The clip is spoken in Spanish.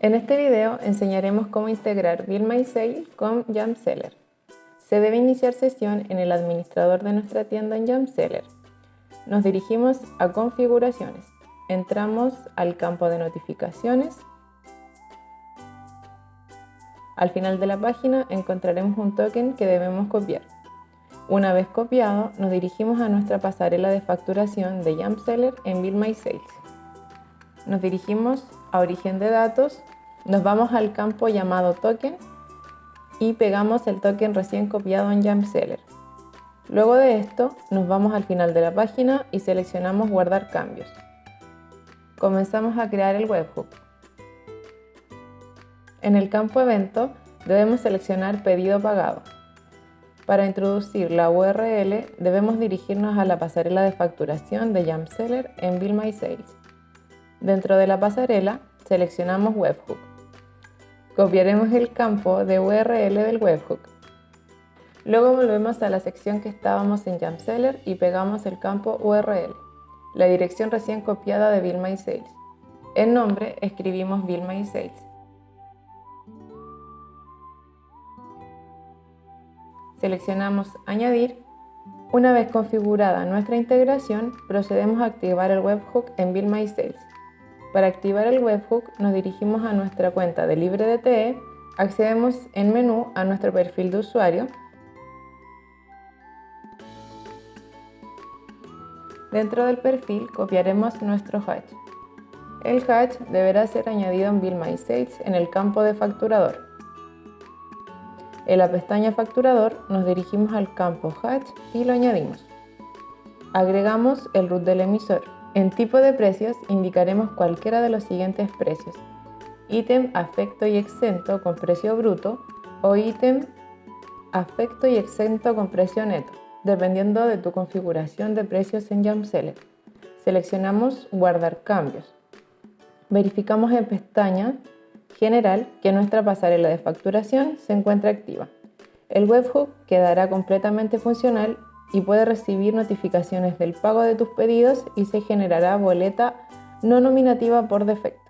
En este video enseñaremos cómo integrar Bill con Seller. Se debe iniciar sesión en el administrador de nuestra tienda en Seller. Nos dirigimos a configuraciones. Entramos al campo de notificaciones. Al final de la página encontraremos un token que debemos copiar. Una vez copiado, nos dirigimos a nuestra pasarela de facturación de Seller en Bill My Sales. Nos dirigimos a origen de datos, nos vamos al campo llamado token y pegamos el token recién copiado en Jamseller. Luego de esto, nos vamos al final de la página y seleccionamos guardar cambios. Comenzamos a crear el webhook. En el campo evento debemos seleccionar pedido pagado. Para introducir la URL debemos dirigirnos a la pasarela de facturación de Jamseller en Bill My Sales. Dentro de la pasarela, seleccionamos Webhook. Copiaremos el campo de URL del webhook. Luego volvemos a la sección que estábamos en Jamseller y pegamos el campo URL, la dirección recién copiada de Bill My Sales. En nombre escribimos Bill My Sales. Seleccionamos Añadir. Una vez configurada nuestra integración, procedemos a activar el webhook en Bill My Sales. Para activar el webhook nos dirigimos a nuestra cuenta de LibreDTE, accedemos en menú a nuestro perfil de usuario, Dentro del perfil copiaremos nuestro hash. El hash deberá ser añadido en Bill My Sales en el campo de facturador. En la pestaña facturador nos dirigimos al campo hash y lo añadimos. Agregamos el root del emisor. En tipo de precios indicaremos cualquiera de los siguientes precios. Ítem afecto y exento con precio bruto o ítem afecto y exento con precio neto, dependiendo de tu configuración de precios en Jamseller. Seleccionamos Guardar cambios. Verificamos en pestaña General que nuestra pasarela de facturación se encuentra activa. El webhook quedará completamente funcional y puede recibir notificaciones del pago de tus pedidos y se generará boleta no nominativa por defecto.